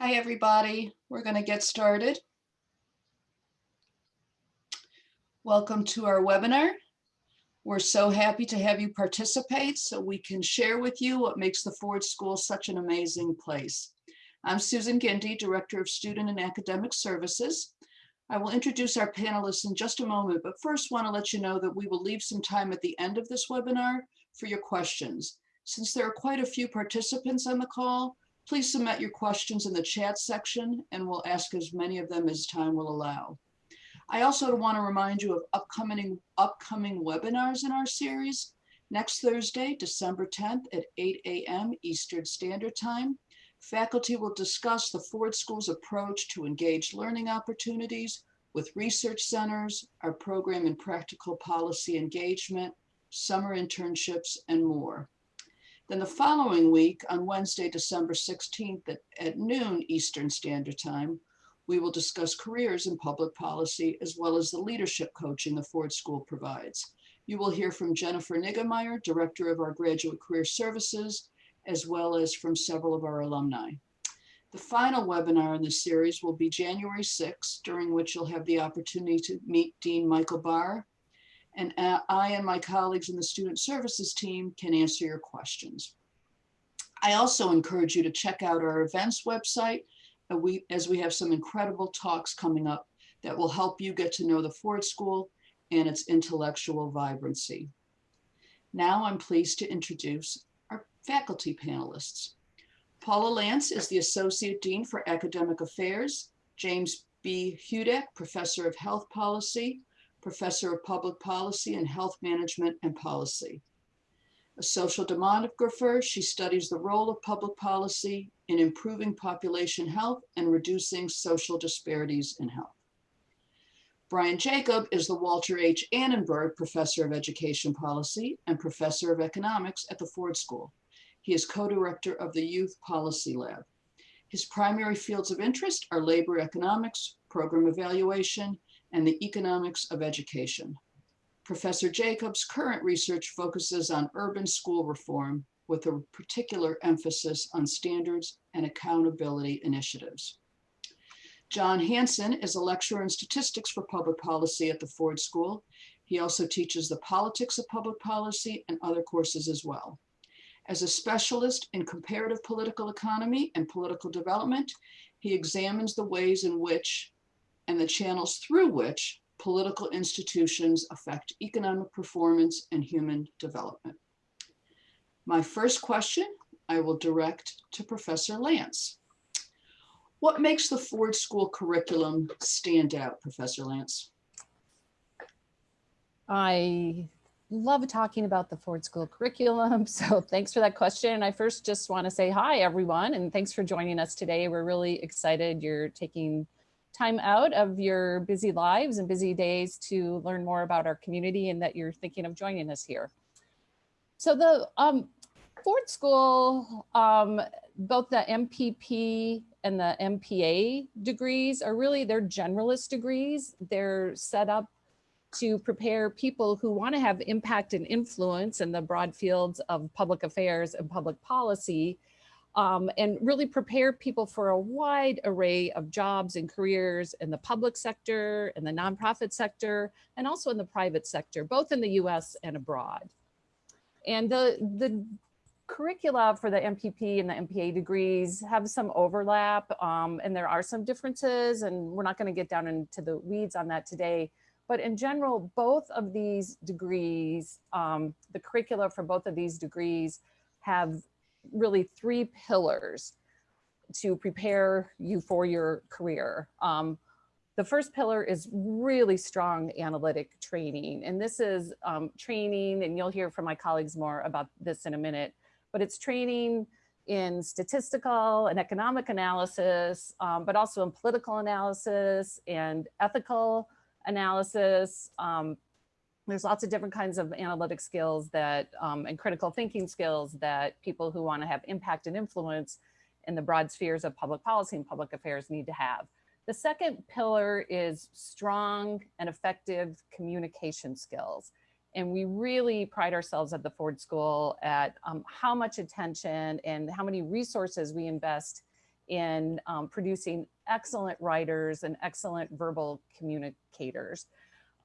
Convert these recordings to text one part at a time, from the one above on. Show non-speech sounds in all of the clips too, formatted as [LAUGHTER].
Hi, everybody. We're going to get started. Welcome to our webinar. We're so happy to have you participate so we can share with you what makes the Ford School such an amazing place. I'm Susan Guindi, Director of Student and Academic Services. I will introduce our panelists in just a moment, but first want to let you know that we will leave some time at the end of this webinar for your questions. Since there are quite a few participants on the call, please submit your questions in the chat section and we'll ask as many of them as time will allow. I also want to remind you of upcoming, upcoming webinars in our series. Next Thursday, December 10th at 8 a.m. Eastern Standard Time, faculty will discuss the Ford School's approach to engage learning opportunities with research centers, our program in practical policy engagement, summer internships, and more. Then the following week, on Wednesday, December 16th at, at noon Eastern Standard Time, we will discuss careers in public policy as well as the leadership coaching the Ford School provides. You will hear from Jennifer Niggemeyer, Director of our Graduate Career Services, as well as from several of our alumni. The final webinar in this series will be January 6th, during which you'll have the opportunity to meet Dean Michael Barr, and uh, I and my colleagues in the student services team can answer your questions. I also encourage you to check out our events website uh, as we have some incredible talks coming up that will help you get to know the Ford School and its intellectual vibrancy. Now I'm pleased to introduce our faculty panelists. Paula Lantz is the Associate Dean for Academic Affairs, James B. Hudak, Professor of Health Policy, Professor of Public Policy and Health Management and Policy. A social demographer, she studies the role of public policy in improving population health and reducing social disparities in health. Brian Jacob is the Walter H. Annenberg Professor of Education Policy and Professor of Economics at the Ford School. He is co-director of the Youth Policy Lab. His primary fields of interest are labor economics, program evaluation, and the economics of education. Professor Jacobs' current research focuses on urban school reform with a particular emphasis on standards and accountability initiatives. John Hansen is a lecturer in statistics for public policy at the Ford School. He also teaches the politics of public policy and other courses as well. As a specialist in comparative political economy and political development, he examines the ways in which and the channels through which political institutions affect economic performance and human development. My first question I will direct to Professor Lantz. What makes the Ford School curriculum stand out, Professor Lantz? I love talking about the Ford School curriculum. [LAUGHS] So thanks for that question. And I first just want to say hi, everyone, and thanks for joining us today. We're really excited you're taking time out of your busy lives and busy days to learn more about our community and that you're thinking of joining us here. So the um, Ford School, um, both the MPP and the MPA degrees are really, they're generalist degrees. They're set up to prepare people who want to have impact and influence in the broad fields of public affairs and public policy um, and really prepare people for a wide array of jobs and careers in the public sector, in the nonprofit sector, and also in the private sector, both in the US and abroad. And the, the curricula for the MPP and the MPA degrees have some overlap um, and there are some differences and we're not gonna get down into the weeds on that today. But in general, both of these degrees, um, the curricula for both of these degrees have really three pillars to prepare you for your career. Um, the first pillar is really strong analytic training. And this is um, training, and you'll hear from my colleagues more about this in a minute, but it's training in statistical and economic analysis, um, but also in political analysis and ethical analysis, um, there's lots of different kinds of analytic skills that um, and critical thinking skills that people who want to have impact and influence in the broad spheres of public policy and public affairs need to have. The second pillar is strong and effective communication skills. And we really pride ourselves at the Ford School at um, how much attention and how many resources we invest in um, producing excellent writers and excellent verbal communicators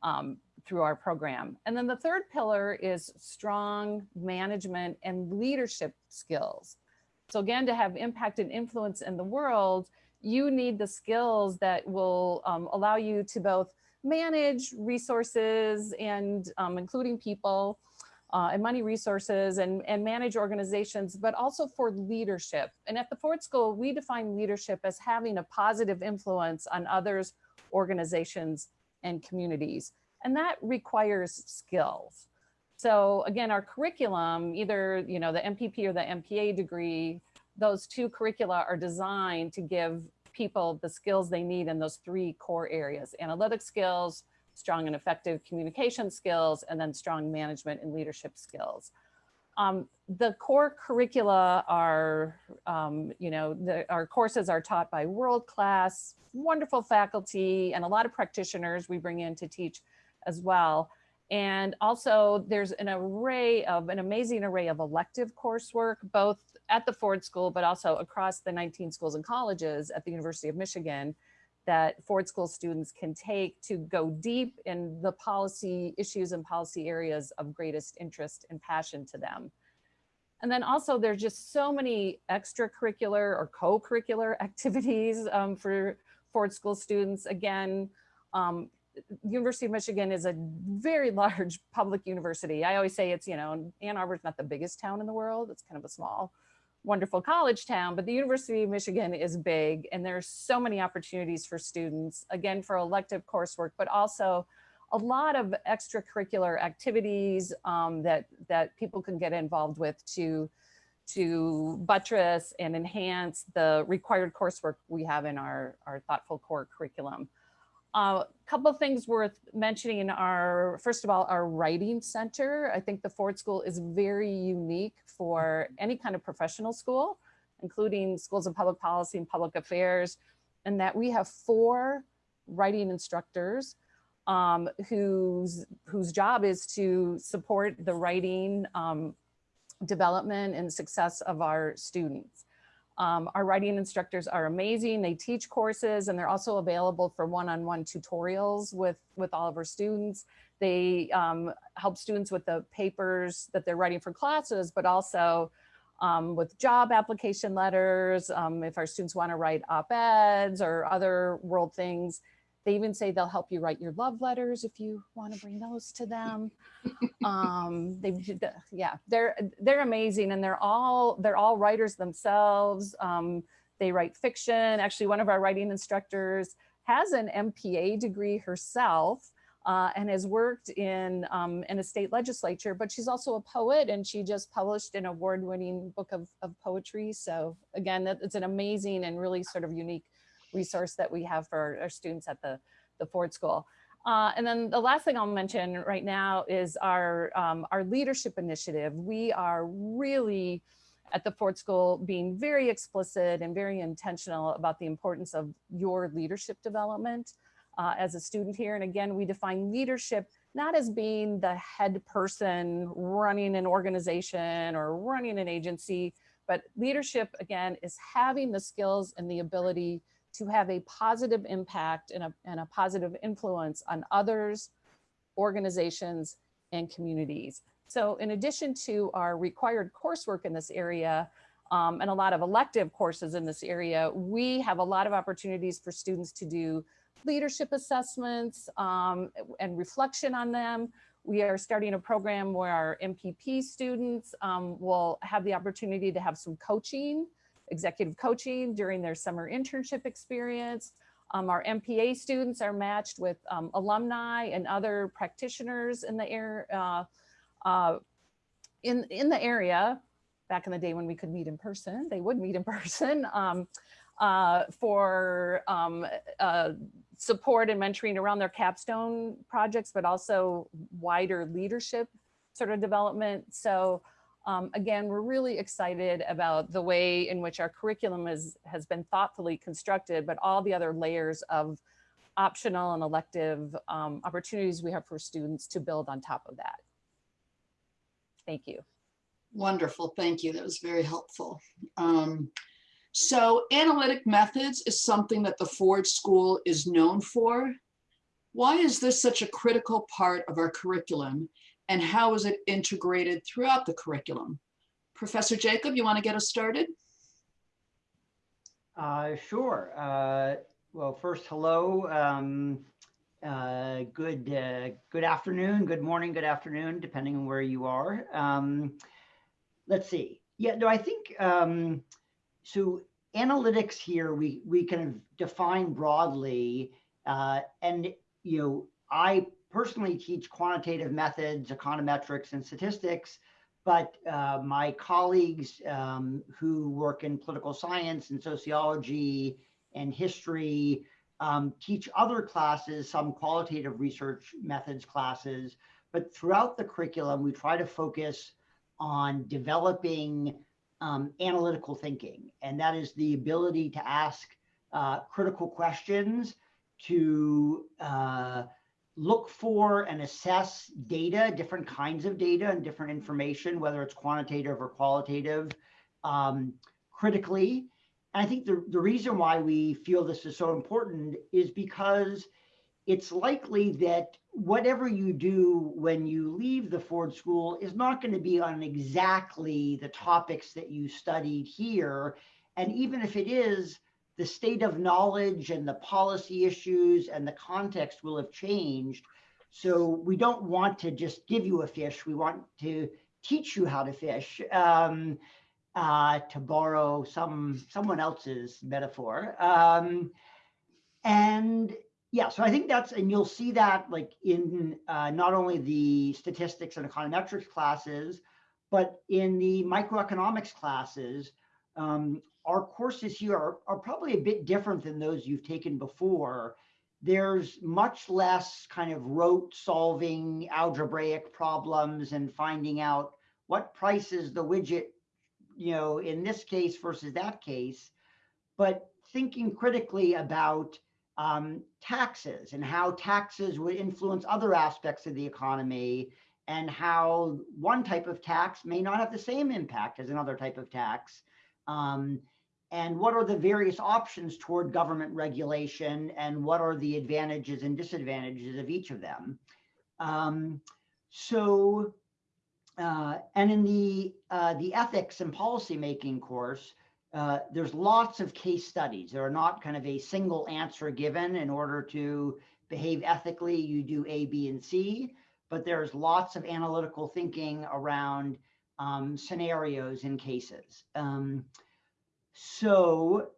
um, through our program. And then the third pillar is strong management and leadership skills. So again, to have impact and influence in the world, you need the skills that will um, allow you to both manage resources and um, including people uh, and money resources and, and manage organizations, but also for leadership. And at the Ford School, we define leadership as having a positive influence on others, organizations, and communities. And that requires skills. So again, our curriculum, either you know the MPP or the MPA degree, those two curricula are designed to give people the skills they need in those three core areas, analytic skills, strong and effective communication skills, and then strong management and leadership skills. Um, the core curricula are, um, you know, the, our courses are taught by world-class, wonderful faculty and a lot of practitioners we bring in to teach as well. And also there's an array of, an amazing array of elective coursework, both at the Ford School, but also across the 19 schools and colleges at the University of Michigan that Ford School students can take to go deep in the policy issues and policy areas of greatest interest and passion to them. And then also there's just so many extracurricular or co-curricular [LAUGHS] activities um, for Ford School students. Again, um, University of Michigan is a very large [LAUGHS] public university. I always say it's, you know, Ann Arbor is not the biggest town in the world. It's kind of a small wonderful college town, but the University of Michigan is big and there's so many opportunities for students, again, for elective coursework, but also a lot of extracurricular activities um, that, that people can get involved with to, to buttress and enhance the required coursework we have in our, our thoughtful core curriculum. A uh, couple of things worth mentioning are, first of all, our writing center. I think the Ford School is very unique for any kind of professional school, including schools of public policy and public affairs, and that we have four writing instructors um, whose, whose job is to support the writing um, development and success of our students. Um, our writing instructors are amazing. They teach courses and they're also available for one-on-one -on -one tutorials with, with all of our students. They um, help students with the papers that they're writing for classes, but also um, with job application letters, um, if our students wanna write op-eds or other world things, they even say they'll help you write your love letters if you want to bring those to them. [LAUGHS] um, they, yeah, they're they're amazing, and they're all they're all writers themselves. Um, they write fiction. Actually, one of our writing instructors has an MPA degree herself. Uh, and has worked in um, in a state legislature, but she's also a poet and she just published an award-winning book of, of poetry. So again, that, it's an amazing and really sort of unique resource that we have for our students at the, the Ford School. Uh, and then the last thing I'll mention right now is our, um, our leadership initiative. We are really at the Ford School being very explicit and very intentional about the importance of your leadership development uh, as a student here. And again, we define leadership not as being the head person running an organization or running an agency, but leadership, again, is having the skills and the ability to have a positive impact and a, and a positive influence on others, organizations, and communities. So in addition to our required coursework in this area, um, and a lot of elective courses in this area, we have a lot of opportunities for students to do leadership assessments um, and reflection on them. We are starting a program where our MPP students um, will have the opportunity to have some coaching executive coaching during their summer internship experience. Um, our MPA students are matched with um, alumni and other practitioners in the air uh, uh, in in the area. Back in the day when we could meet in person, they would meet in [LAUGHS] person um, uh, for um, uh, support and mentoring around their capstone projects, but also wider leadership sort of development. So um, again, we're really excited about the way in which our curriculum is, has been thoughtfully constructed, but all the other layers of optional and elective um, opportunities we have for students to build on top of that. Thank you. Wonderful, thank you. That was very helpful. Um, So analytic methods is something that the Ford School is known for. Why is this such a critical part of our curriculum and how is it integrated throughout the curriculum? Professor Jacob, you want to get us started? Uh, sure. Uh, well, first, hello. Um, uh, good, uh, good afternoon, good morning, good afternoon, depending on where you are. Um, let's see. Yeah, no, I think um, so. Analytics here, we we kind of define broadly, uh, and you know, I personally teach quantitative methods, econometrics, and statistics. But uh, my colleagues um, who work in political science and sociology and history um, teach other classes, some qualitative research methods classes. But throughout the curriculum, we try to focus on developing um, analytical thinking. And that is the ability to ask uh, critical questions, to uh, look for and assess data, different kinds of data and different information, whether it's quantitative or qualitative, um, critically. And I think the, the reason why we feel this is so important is because it's likely that whatever you do when you leave the Ford School is not going to be on exactly the topics that you studied here. And even if it is, the state of knowledge and the policy issues and the context will have changed. So we don't want to just give you a fish. We want to teach you how to fish, um, uh, to borrow some someone else's metaphor. Um, and yeah, so I think that's, and you'll see that like in uh, not only the statistics and econometrics classes, but in the microeconomics classes, um, our courses here are, are probably a bit different than those you've taken before. There's much less kind of rote solving algebraic problems and finding out what price is the widget, you know, in this case versus that case, but thinking critically about um, taxes and how taxes would influence other aspects of the economy and how one type of tax may not have the same impact as another type of tax. Um, and what are the various options toward government regulation and what are the advantages and disadvantages of each of them. Um, so, uh, and in the, uh, the ethics and policymaking course, uh, there's lots of case studies. There are not kind of a single answer given in order to behave ethically, you do A, B, and C, but there's lots of analytical thinking around um, scenarios and cases. Um, so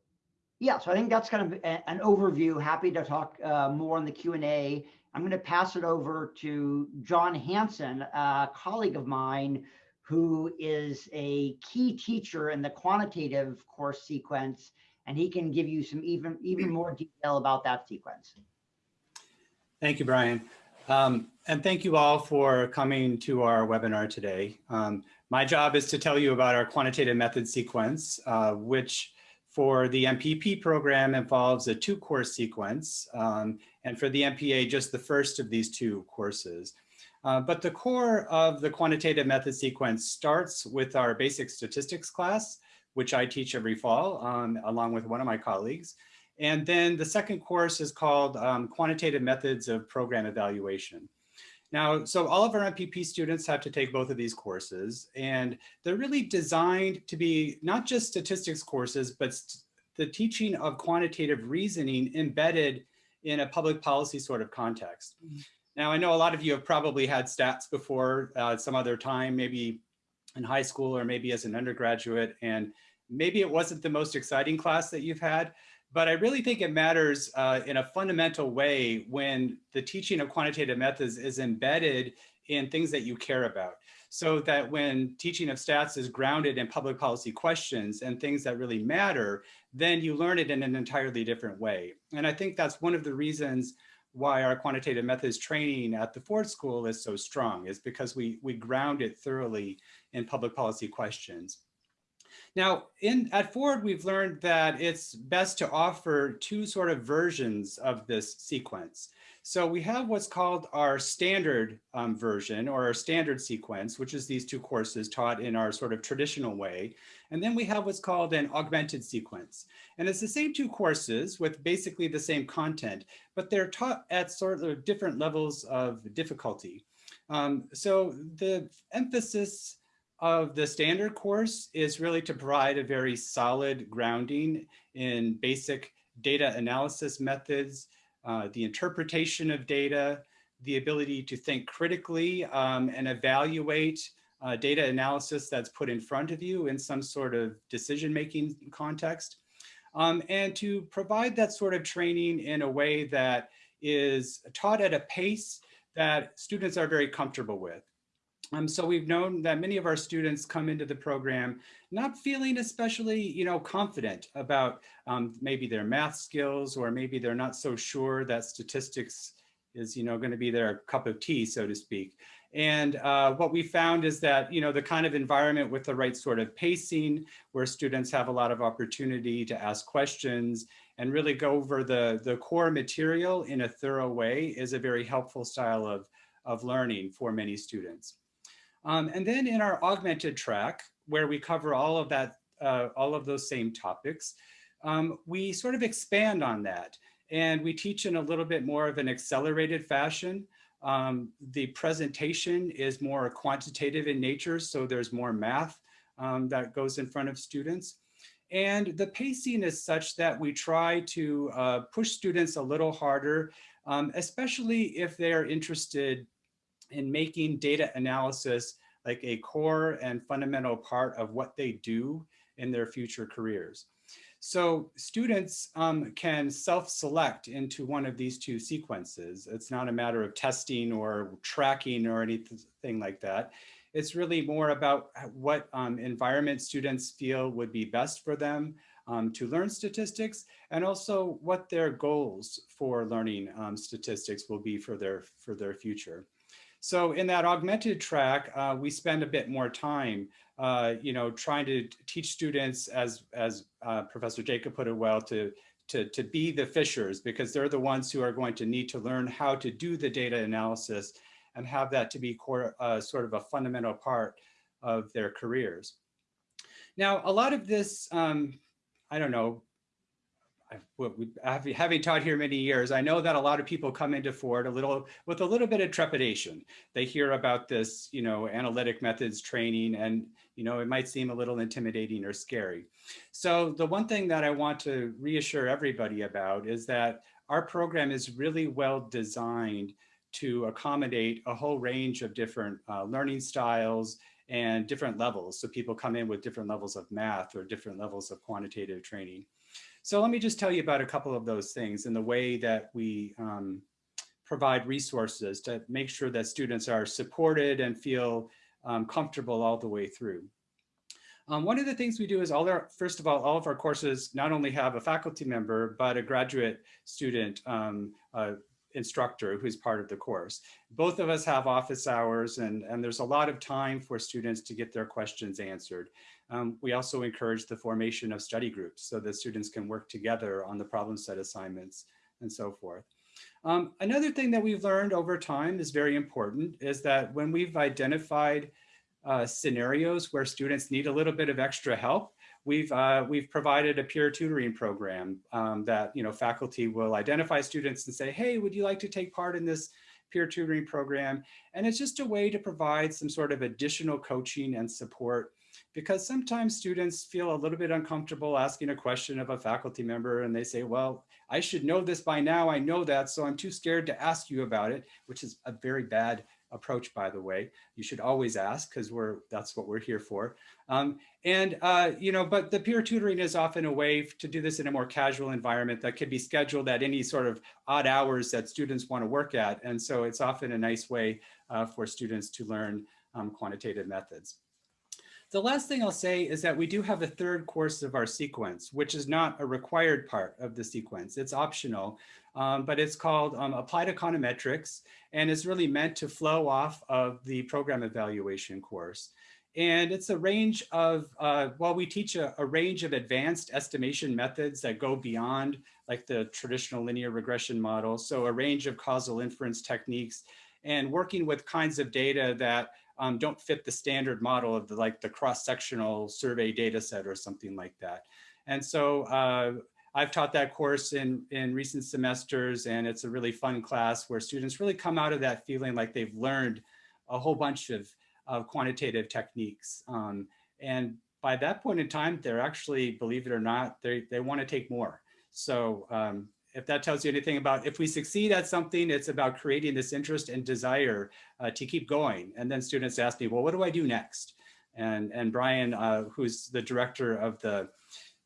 yeah, so I think that's kind of a, an overview. Happy to talk uh, more on the Q&A. I'm going to pass it over to John Hansen, a colleague of mine who is a key teacher in the quantitative course sequence, and he can give you some even, even more detail about that sequence. Thank you, Brian. Um, and thank you all for coming to our webinar today. Um, my job is to tell you about our quantitative method sequence, uh, which for the MPP program involves a two course sequence. Um, and for the MPA, just the first of these two courses. Uh, but the core of the quantitative method sequence starts with our basic statistics class, which I teach every fall um, along with one of my colleagues. And then the second course is called um, Quantitative Methods of Program Evaluation. Now, so all of our MPP students have to take both of these courses, and they're really designed to be not just statistics courses, but the teaching of quantitative reasoning embedded in a public policy sort of context. Mm -hmm. Now, I know a lot of you have probably had stats before uh, some other time, maybe in high school or maybe as an undergraduate, and maybe it wasn't the most exciting class that you've had, but I really think it matters uh, in a fundamental way when the teaching of quantitative methods is embedded in things that you care about. So that when teaching of stats is grounded in public policy questions and things that really matter, then you learn it in an entirely different way. And I think that's one of the reasons why our quantitative methods training at the Ford School is so strong is because we, we ground it thoroughly in public policy questions. Now, in at Ford, we've learned that it's best to offer two sort of versions of this sequence. So we have what's called our standard um, version or our standard sequence, which is these two courses taught in our sort of traditional way. And then we have what's called an augmented sequence. And it's the same two courses with basically the same content, but they're taught at sort of different levels of difficulty. Um, so the emphasis of the standard course is really to provide a very solid grounding in basic data analysis methods, uh, the interpretation of data, the ability to think critically um, and evaluate uh, data analysis that's put in front of you in some sort of decision-making context, um, and to provide that sort of training in a way that is taught at a pace that students are very comfortable with. Um, so we've known that many of our students come into the program not feeling especially, you know, confident about um, maybe their math skills or maybe they're not so sure that statistics is, you know, going to be their cup of tea, so to speak. And uh, what we found is that, you know, the kind of environment with the right sort of pacing where students have a lot of opportunity to ask questions and really go over the, the core material in a thorough way is a very helpful style of, of learning for many students. Um, and then in our augmented track, where we cover all of that, uh, all of those same topics, um, we sort of expand on that. And we teach in a little bit more of an accelerated fashion. Um, the presentation is more quantitative in nature, so there's more math um, that goes in front of students. And the pacing is such that we try to uh, push students a little harder, um, especially if they're interested in making data analysis like a core and fundamental part of what they do in their future careers. So students um, can self-select into one of these two sequences. It's not a matter of testing or tracking or anything like that. It's really more about what um, environment students feel would be best for them um, to learn statistics and also what their goals for learning um, statistics will be for their, for their future. So in that augmented track, uh, we spend a bit more time, uh, you know, trying to teach students, as as uh, Professor Jacob put it well, to to to be the fishers because they're the ones who are going to need to learn how to do the data analysis and have that to be core, uh, sort of a fundamental part of their careers. Now, a lot of this, um, I don't know, having taught here many years, I know that a lot of people come into Ford a little with a little bit of trepidation. They hear about this, you know, analytic methods training, and you know, it might seem a little intimidating or scary. So the one thing that I want to reassure everybody about is that our program is really well designed to accommodate a whole range of different uh, learning styles and different levels. So people come in with different levels of math or different levels of quantitative training. So let me just tell you about a couple of those things and the way that we um, provide resources to make sure that students are supported and feel um, comfortable all the way through. Um, one of the things we do is all our, first of all, all of our courses not only have a faculty member, but a graduate student um, uh, instructor who's part of the course. Both of us have office hours and, and there's a lot of time for students to get their questions answered. Um, we also encourage the formation of study groups so that students can work together on the problem set assignments and so forth. Um, another thing that we've learned over time is very important is that when we've identified uh, scenarios where students need a little bit of extra help, we've uh, we've provided a peer tutoring program um, that you know faculty will identify students and say, hey, would you like to take part in this peer tutoring program? And it's just a way to provide some sort of additional coaching and support because sometimes students feel a little bit uncomfortable asking a question of a faculty member and they say, well, I should know this by now. I know that, so I'm too scared to ask you about it, which is a very bad approach, by the way. You should always ask because we're that's what we're here for. Um, and, uh, you know, but the peer tutoring is often a way to do this in a more casual environment that could be scheduled at any sort of odd hours that students want to work at. And so it's often a nice way uh, for students to learn um, quantitative methods. The last thing I'll say is that we do have a third course of our sequence, which is not a required part of the sequence. It's optional, um, but it's called um, Applied Econometrics, and it's really meant to flow off of the program evaluation course. And it's a range of, uh, well, we teach a, a, range of advanced estimation methods that go beyond like the traditional linear regression model. So a range of causal inference techniques and working with kinds of data that um, don't fit the standard model of the, like the cross-sectional survey data set or something like that. And so uh, I've taught that course in, in recent semesters and it's a really fun class where students really come out of that feeling like they've learned a whole bunch of, of quantitative techniques. Um, and by that point in time, they're actually, believe it or not, they, they want to take more. So um, if that tells you anything about if we succeed at something, it's about creating this interest and desire uh, to keep going. And then students ask me, well, what do I do next? And, and Brian, uh, who's the director of the,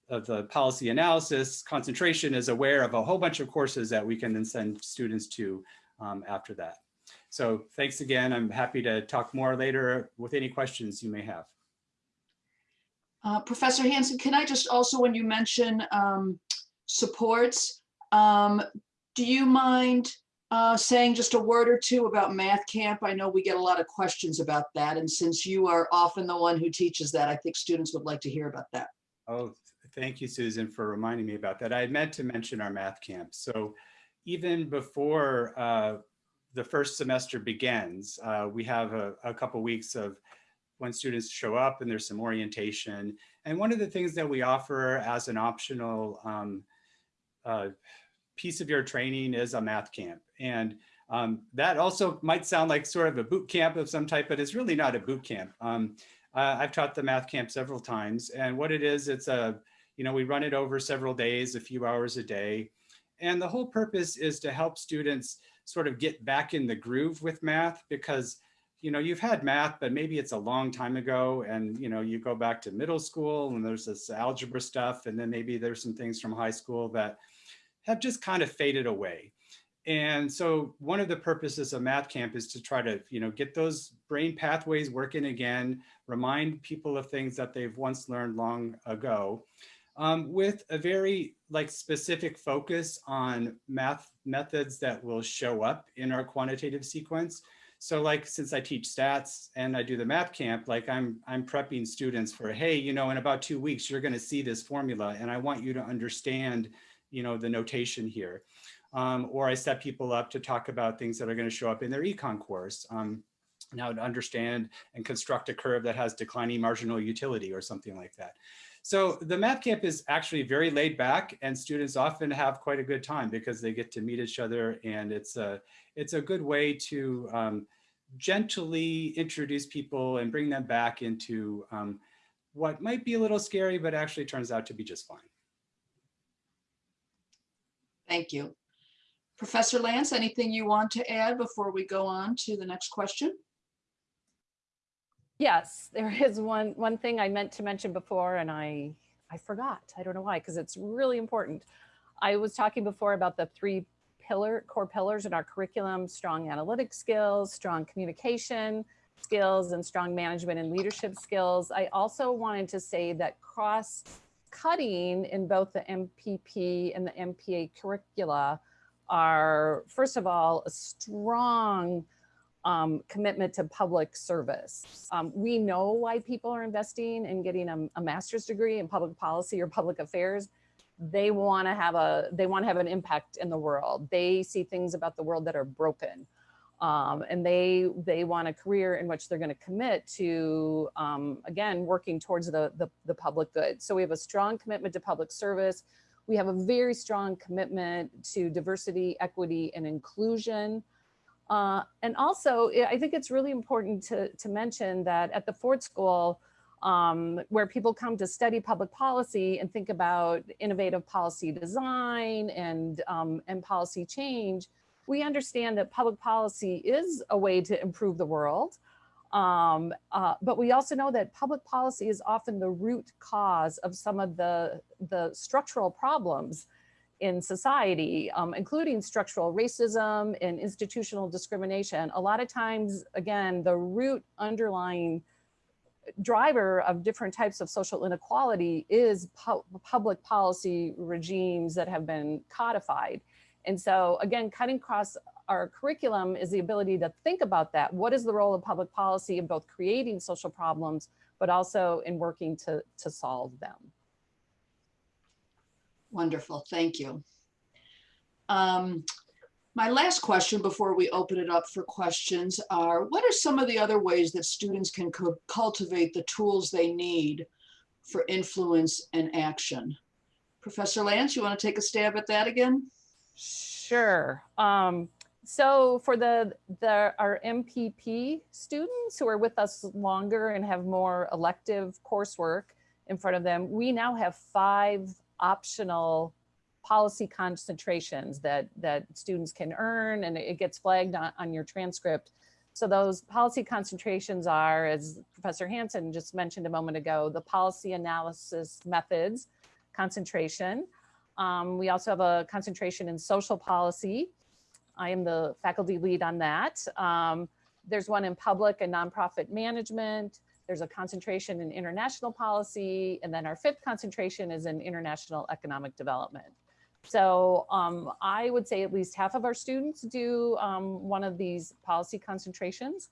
of the policy analysis concentration is aware of a whole bunch of courses that we can then send students to um, after that. So thanks again. I'm happy to talk more later with any questions you may have. Uh, Professor Hansen, can I just also, when you mention um, supports, um, do you mind uh, saying just a word or two about Math Camp? I know we get a lot of questions about that. And since you are often the one who teaches that, I think students would like to hear about that. Oh, thank you, Susan, for reminding me about that. I meant to mention our Math Camp. So even before uh, the first semester begins, uh, we have a, a couple weeks of when students show up and there's some orientation. And one of the things that we offer as an optional um, uh, piece of your training is a math camp. And um, that also might sound like sort of a boot camp of some type, but it's really not a boot camp. Um, uh, I've taught the math camp several times and what it is, it's a, you know, we run it over several days, a few hours a day. And the whole purpose is to help students sort of get back in the groove with math because you know, you've had math, but maybe it's a long time ago and, you know, you go back to middle school and there's this algebra stuff. And then maybe there's some things from high school that have just kind of faded away. And so one of the purposes of Math Camp is to try to, you know, get those brain pathways working again, remind people of things that they've once learned long ago, um, with a very like specific focus on math methods that will show up in our quantitative sequence. So like, since I teach stats and I do the math camp, like I'm, I'm prepping students for, hey, you know, in about two weeks, you're gonna see this formula and I want you to understand, you know, the notation here. Um, or I set people up to talk about things that are gonna show up in their econ course. Um, now to understand and construct a curve that has declining marginal utility or something like that. So the math camp is actually very laid back and students often have quite a good time because they get to meet each other and it's a, it's a good way to um, gently introduce people and bring them back into um, what might be a little scary, but actually turns out to be just fine. Thank you. Professor Lantz, anything you want to add before we go on to the next question? Yes, there [LAUGHS] is one one thing I meant to mention before and I I forgot. I don't know why, because it's really important. I was talking before about the three pillar core pillars in our curriculum, strong analytic skills, strong communication skills, and strong management and leadership skills. I also wanted to say that cross cutting in both the MPP and the MPA curricula are, first of all, a strong um, commitment to public service. Um, we know why people are investing in getting a, a, master's degree in public policy or public affairs. They want to have a they want to have an impact in the world. They see things about the world that are broken, um, and they they want a career in which they're going to commit to um, again working towards the, the the public good. So we have a strong commitment to public service. We have a very strong commitment to diversity, equity, and inclusion. Uh, and also, I think it's really important to, to mention that at the Ford School, um, where people come to study public policy and think about innovative policy design and, um, and policy change, we understand that public policy is a way to improve the world. Um, uh, but we also know that public policy is often the root cause of some of the, the structural problems in society, um, including structural racism and institutional discrimination. A lot of times, again, the root underlying driver of different types of social inequality is pu public policy regimes that have been codified. And so again, cutting across our curriculum is the ability to think about that. What is the role of public policy in both creating social problems, but also in working to, to solve them? Wonderful, thank you. Um, my last question before we open it up for questions are, what are some of the other ways that students can cu- cultivate the tools they need for influence and action? Professor Lantz, you want to take a stab at that again? Sure. Um, so for the, the, our MPP students who are with us longer and have more elective coursework in front of them, we now have five optional policy concentrations that, that students can earn and it gets flagged on, on your transcript. So those policy concentrations are, as Professor Hansen just mentioned a moment ago, the policy analysis methods concentration. Um, we also have a concentration in social policy. I am the faculty lead on that. Um, there's one in public and nonprofit management. There's a concentration in international policy. And then our fifth concentration is in international economic development. So um, I would say at least half of our students do um, one of these policy concentrations.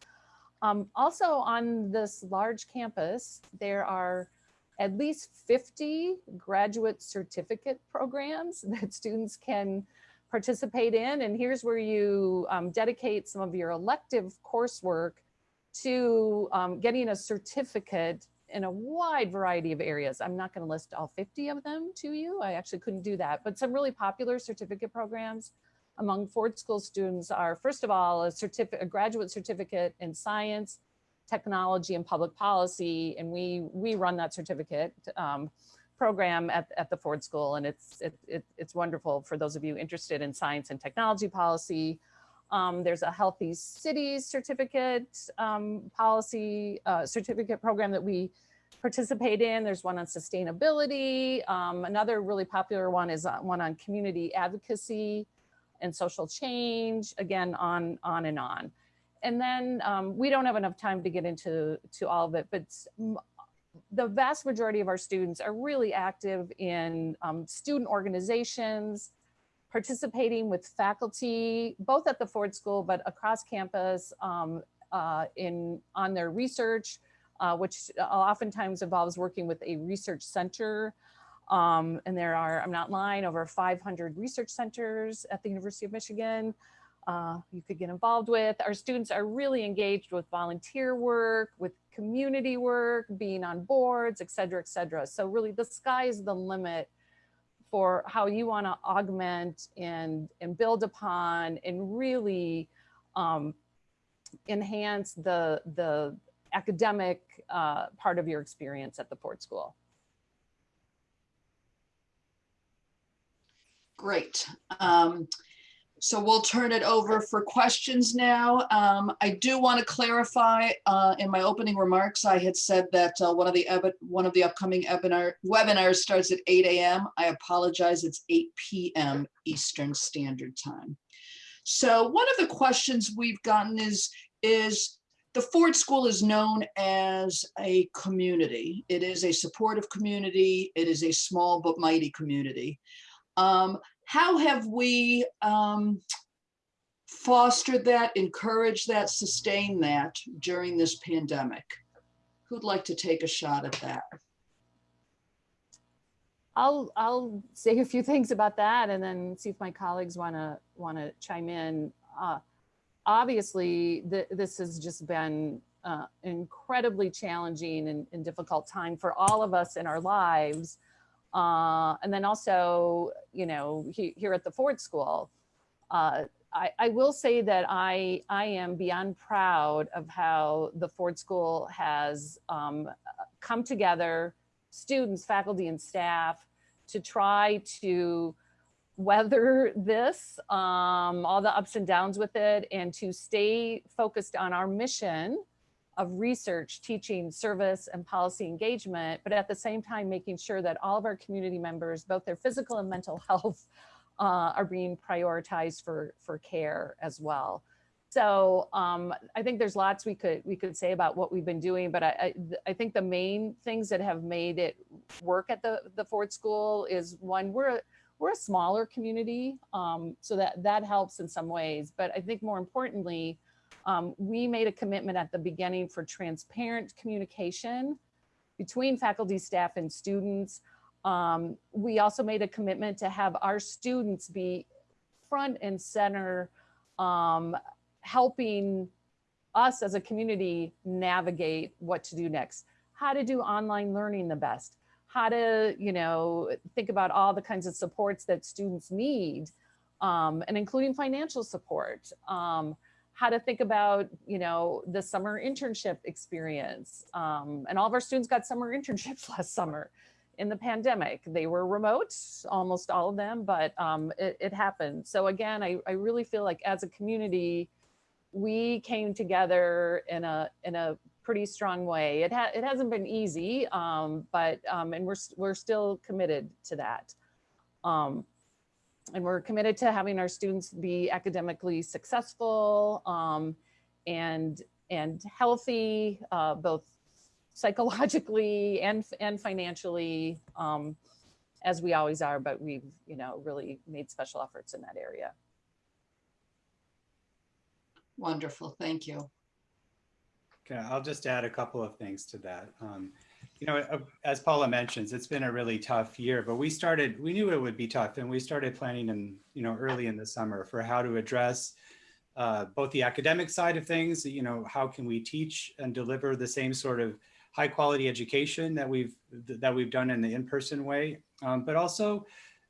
Um, also on this large campus, there are at least 50 graduate certificate programs [LAUGHS] that students can participate in. And here's where you um, dedicate some of your elective coursework to um, getting a certificate in a wide variety of areas. I'm not going to list all 50 of them to you. I actually couldn't do that, but some really popular certificate programs among Ford School students are, first of all, a certificate, a graduate certificate in science, technology, and public policy. And we, we run that certificate um, program at, at the Ford School. And it's, it, it, it's wonderful for those of you interested in science and technology policy. Um, there's a healthy cities certificate um, policy uh, certificate program that we participate in. There's one on sustainability. Um, another really popular one is uh, one on community advocacy and social change, again, on, on and on. And then um, we don't have enough time to get into to all of it, but the vast majority of our students are really active in um, student organizations, participating with faculty, both at the Ford School, but across campus um, uh, in on their research, uh, which oftentimes involves working with a research center. Um, and there are, I'm not lying, over 500 research centers at the University of Michigan. Uh, you could get involved with. Our students are really engaged with volunteer work, with community work, being on boards, et cetera, et cetera. So really the sky is the limit for how you want to augment and, and build upon and really um, enhance the, the academic uh, part of your experience at the Ford School. Great. Um, so we'll turn it over for questions now. Um, I do want to clarify, uh, in my opening remarks, I had said that uh, one of the one of the upcoming webinar webinars starts at 8 a.m. I apologize, it's 8 p.m. Eastern Standard Time. So one of the questions we've gotten is, is the Ford School is known as a community. It is a supportive community. It is a small but mighty community. Um, how have we um, fostered that, encouraged that, sustained that during this pandemic? Who'd like to take a shot at that? I'll I'll say a few things about that and then see if my colleagues want to want to chime in. Uh, obviously, th this has just been uh, incredibly challenging and, and, difficult time for all of us in our lives. Uh, and then also, you know, he, here at the Ford School, uh, I, I, will say that I, I am beyond proud of how the Ford School has um, come together, students, faculty, and staff, to try to weather [LAUGHS] this, um, all the ups and downs with it, and to stay focused on our mission of research, teaching, service, and policy engagement, but at the same time, making sure that all of our community members, both their physical and mental [LAUGHS] health, uh, are being prioritized for, for care as well. So um, I think there's lots we could we could say about what we've been doing, but I, I, I think the main things that have made it work at the the Ford School is one we're we're a smaller community, um, so that that helps in some ways. But I think more importantly, um, we made a commitment at the beginning for transparent communication between faculty, staff, and students. Um, we also made a commitment to have our students be front and center, um, helping us as a community navigate what to do next, how to do online learning the best, how to, you know, think about all the kinds of supports that students need, um, and including financial support, um, how to think about, you know, the summer internship experience. Um, and all of our students got summer [LAUGHS] internships last summer in the pandemic. They were remote, almost all of them, but um, it, it happened. So again, I, I really feel like as a community, we came together in a in a pretty strong way. It ha it hasn't been easy, um, but um, and we're we're still committed to that. Um, and we're committed to having our students be academically successful um, and and healthy, uh, both psychologically and and financially, um, as we always are. But we've you know really made special efforts in that area. Wonderful, thank you. Okay, I'll just add a couple of things to that. Um, you know, uh, as Paula mentions, it's been a really tough year, but we started, we knew it would be tough and we started planning in, you know, early in the summer for how to address uh, both the academic side of things, you know, how can we teach and deliver the same sort of high quality education that we've, that we've done in the in-person way, um, but also,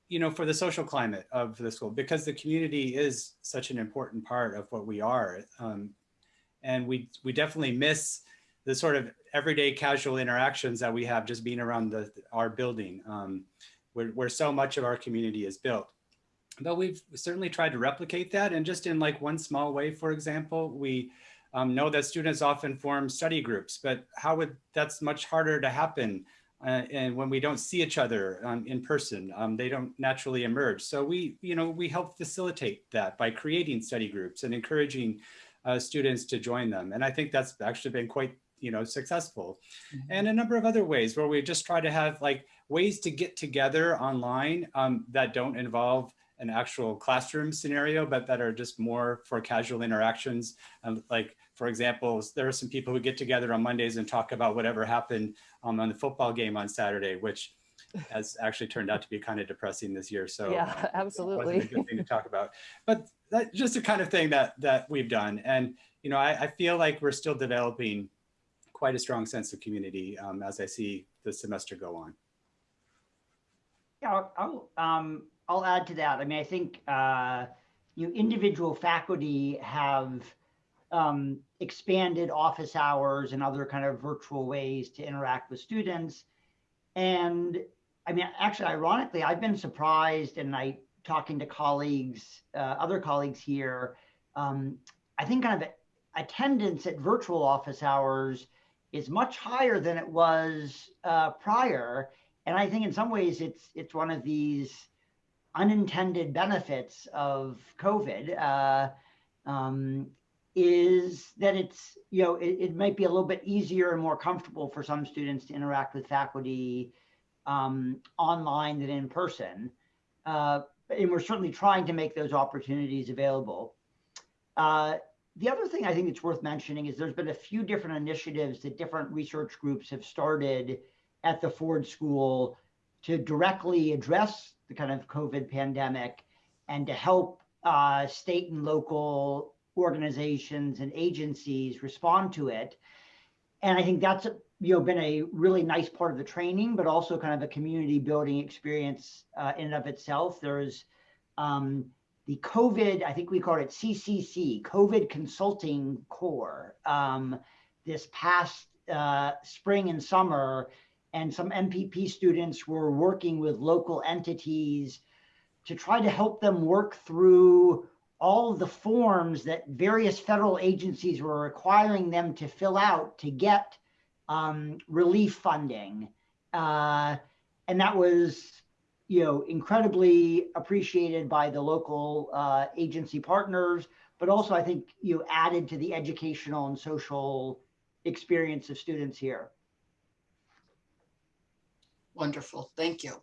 you know, for the social climate of the school, because the community is such an important part of what we are. Um, and we, we definitely miss the sort of everyday casual interactions that we have just being around the, our building, um, where, where so much of our community is built. But we've certainly tried to replicate that. And just in like one small way, for example, we um, know that students often form study groups, but how would, that's much harder to happen uh, and when we don't see each other um, in person, um, they don't naturally emerge. So we, you know, we help facilitate that by creating study groups and encouraging uh, students to join them. And I think that's actually been quite, you know, successful. Mm -hmm. And a number of other ways where we just try to have like ways to get together online um, that don't involve an actual classroom scenario, but that are just more for casual interactions. Um, like, for example, there are some people who get together on Mondays and talk about whatever happened um, on the football game on Saturday, which [LAUGHS] has actually turned out to be kind of depressing this year. So yeah, absolutely. a good [LAUGHS] thing to talk about. But that's just the kind of thing that that we've done. And you know, I, I feel like we're still developing quite a strong sense of community um, as I see the semester go on. Yeah, I'll, um, I'll add to that. I mean, I think uh, you know, individual faculty have um, expanded office hours and other kind of virtual ways to interact with students. And I mean, actually, ironically, I've been surprised and I talking to colleagues, uh, other colleagues here, um, I think kind of attendance at virtual office hours is much higher than it was uh, prior. And I think in some ways it's it's one of these unintended benefits of COVID uh, um, is that it's, you know, it, it, might be a little bit easier and more comfortable for some students to interact with faculty um, online than in person. Uh, and we're certainly trying to make those opportunities available. Uh, the other thing I think it's worth mentioning is there's been a few different initiatives that different research groups have started at the Ford School to directly address the kind of COVID pandemic and to help uh, state and local organizations and agencies respond to it. And I think that's you know been a really nice part of the training, but also kind of a community building experience uh, in and of itself. There's um, the COVID, I think we call it CCC, COVID Consulting Corps, um, this past uh, spring and summer, and some MPP students were working with local entities to try to help them work through all of the forms that various federal agencies were requiring them to fill out to get um, relief funding. Uh, and that was, you know, incredibly appreciated by the local uh, agency partners, but also I think, you know, added to the educational and social experience of students here. Wonderful, thank you.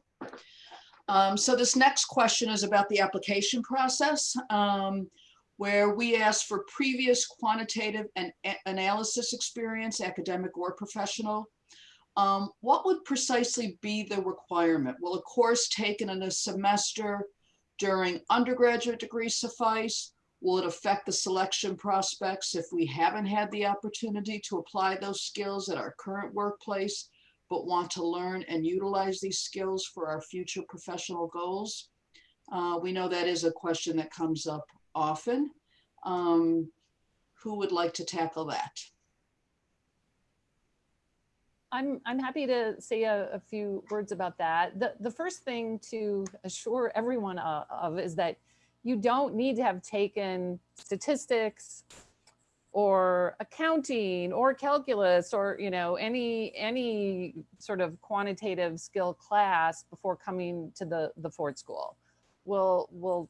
Um, so this next question is about the application process, um, where we ask for previous quantitative and analysis experience, academic or professional. Um, what would precisely be the requirement? Will a course taken in a semester during undergraduate degree suffice? Will it affect the selection prospects if we haven't had the opportunity to apply those skills at our current workplace, but want to learn and utilize these skills for our future professional goals? Uh, we know that is a question that comes up often. Um, who would like to tackle that? I'm, I'm happy to say a, a few words about that. The, the first thing to assure everyone of, of is that you don't need to have taken statistics or accounting or calculus or you know any any sort of quantitative skill class before coming to the the Ford School. We'll we'll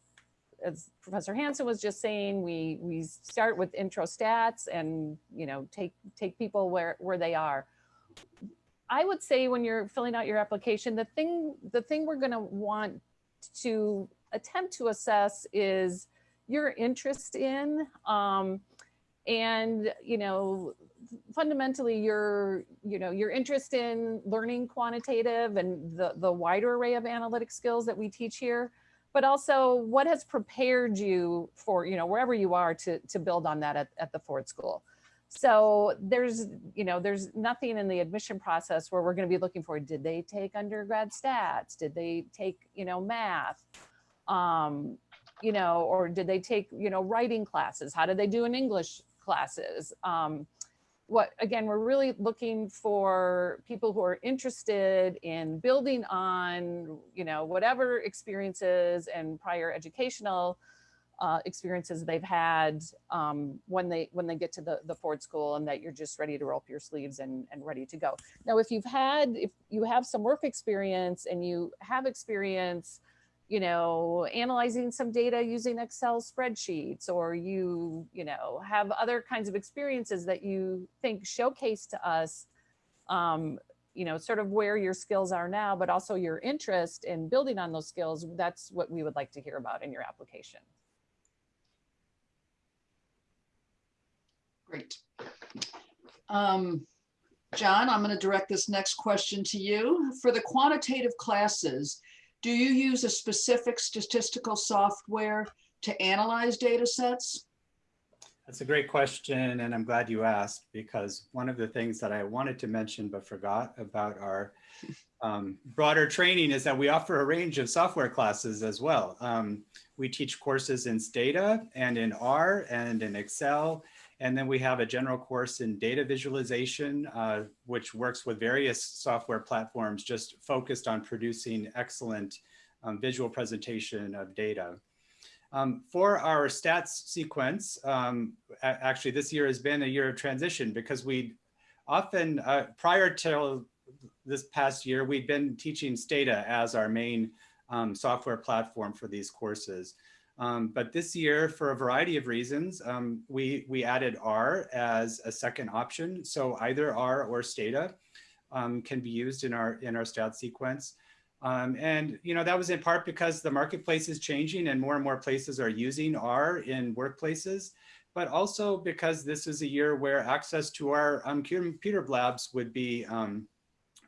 as Professor Hansen was just saying, we we start with intro stats and you know take take people where where they are. I would say when you're filling out your application, the thing the thing we're going to want to attempt to assess is your interest in um, and you know fundamentally your you know your interest in learning quantitative and the the wider array of analytic skills that we teach here but also what has prepared you for you know wherever you are to to build on that at, at the ford school so there's you know there's nothing in the admission process where we're going to be looking for did they take undergrad stats? Did they take you know math? Um you know or did they take you know writing classes? How did they do in english classes? Um what again we're really looking for people who are interested in building on you know whatever experiences and prior educational uh, experiences they've had um, when they when they get to the the Ford School, and that you're just ready to roll up your sleeves and and ready to go. Now, if you've had if you have some work experience and you have experience, you know, analyzing some data using Excel spreadsheets, or you you know have other kinds of experiences that you think showcase to us. Um, you know, sort of where your skills are now, but also your interest in building on those skills. That's what we would like to hear about in your application. Great. Um, John, I'm going to direct this next question to you. For the quantitative classes, do you use a specific statistical software to analyze data sets? That's a great question, and I'm glad you asked because one of the things that I wanted to mention but forgot about our [LAUGHS] um, broader training is that we offer a range of software classes as well. Um, we teach courses in Stata and in R and in Excel and then we have a general course in data visualization, uh, which works with various software platforms just focused on producing excellent um, visual presentation of data. Um, for our stats sequence, um, actually this year has been a year of transition because we often, uh, prior to this past year, we'd been teaching Stata as our main um, software platform for these courses. Um, but this year, for a variety of reasons, um, we, we added R as a second option. So either R or Stata um, can be used in our, in our stat sequence. Um, and you know that was in part because the marketplace is changing and more and more places are using R in workplaces, but also because this is a year where access to our um, computer labs would be um,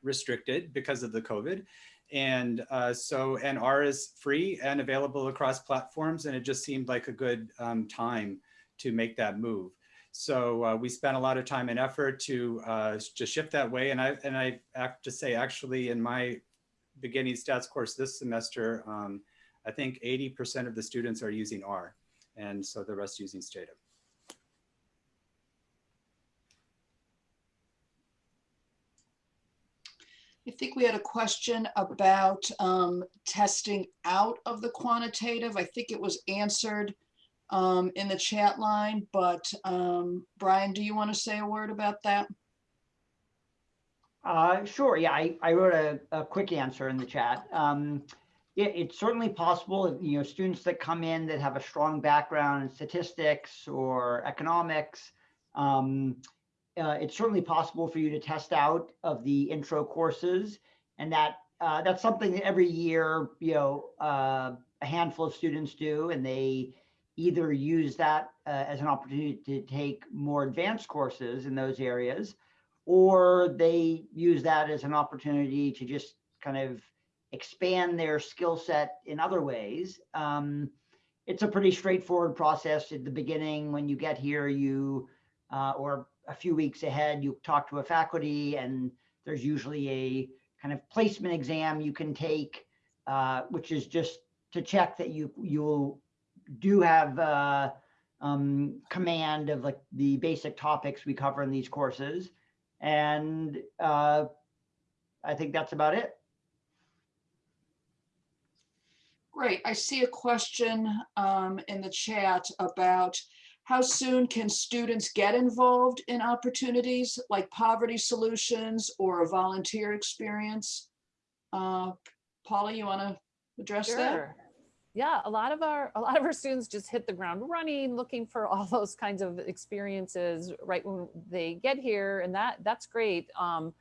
restricted because of the COVID. And uh, so, and R is free and available across platforms. And it just seemed like a good um, time to make that move. So uh, we spent a lot of time and effort to uh, shift that way. And I and I have to say, actually, in my beginning stats course this semester, um, I think 80% of the students are using R, and so the rest using Stata. I think we had a question about um, testing out of the quantitative. I think it was answered um, in the chat line, but um, Brian, do you want to say a word about that? Uh, sure. Yeah, I, I wrote a, a quick answer in the chat. Um, it, it's certainly possible, you know, students that come in that have a strong background in statistics or economics, um, uh, it's certainly possible for you to test out of the intro courses and that uh, that's something that every year you know uh, a handful of students do and they either use that uh, as an opportunity to take more advanced courses in those areas or they use that as an opportunity to just kind of expand their skill set in other ways. Um, it's a pretty straightforward process at the beginning. When you get here, you, uh, or a few weeks ahead, you talk to a faculty and there's usually a kind of placement exam you can take, uh, which is just to check that you, you do have, uh, um, command of like the basic topics we cover in these courses. And, uh, I think that's about it. Great. I see a question um, in the chat about how soon can students get involved in opportunities like poverty solutions or a volunteer experience? Uh, Paula, you want to address that? Sure. Yeah, a lot of our a lot of our students just hit the ground running, looking for [LAUGHS] all those kinds of experiences right when they get here, and that that's great. Um,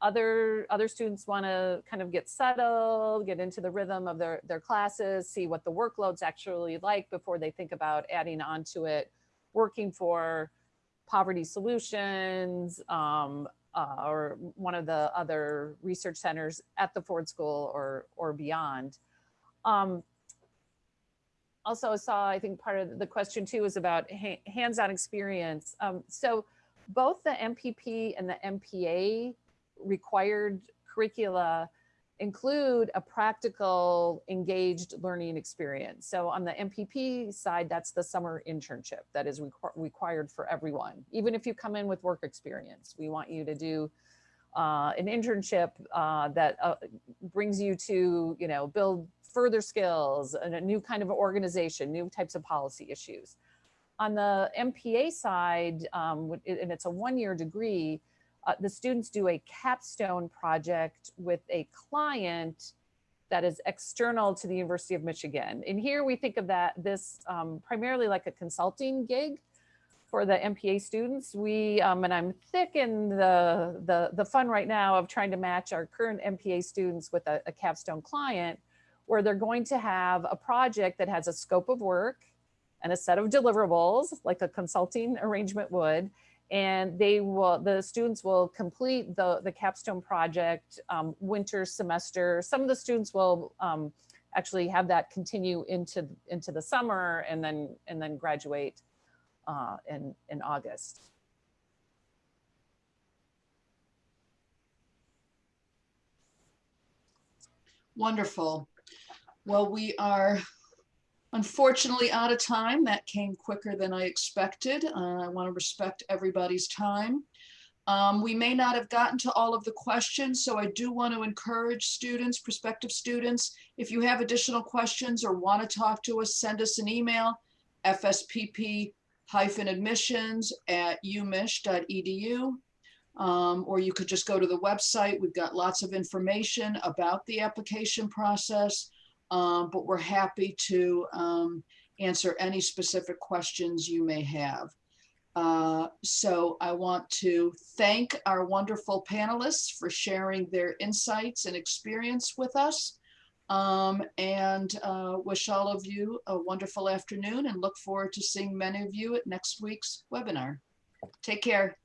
other other students want to kind of get settled, get into the rhythm of their their classes, see what the workload's actually like before they think about adding on to it. Working for poverty solutions um, uh, or one of the other research centers at the Ford School or or beyond. Um, also saw, I think part of the question too is about ha hands-on experience. Um, so both the MPP and the MPA required curricula include a practical engaged learning experience. So on the MPP side, that's the summer internship that is requ required for everyone. Even if you come in with work experience, we want you to do uh, an internship uh, that uh, brings you to, you know, build further skills and a new kind of organization, new types of policy issues. On the MPA side, um, and it's a one-year degree, uh, the students do a capstone project with a client that is external to the University of Michigan. And here we think of that this um, primarily like a consulting gig for the MPA students. We, um, and I'm thick in the, the, the fun right now of trying to match our current MPA students with a, a capstone client where they're going to have a project that has a scope of work and a set of deliverables like a consulting arrangement would and they will the students will complete the the capstone project um, winter semester some of the students will um, actually have that continue into into the summer and then and then graduate uh, in in august Wonderful. Well, we are unfortunately out of time. That came quicker than I expected. Uh, I want to respect everybody's time. Um, we may not have gotten to all of the questions, so I do want to encourage students, prospective students, if you have additional questions or want to talk to us, send us an email, fspp-admissions at umich.edu. Um, or you could just go to the website. We've got lots of information about the application process, um, but we're happy to um, answer any specific questions you may have. Uh, so I want to thank our wonderful panelists for sharing their insights and experience with us. Um, and uh, wish all of you a wonderful afternoon and look forward to seeing many of you at next week's webinar. Take care.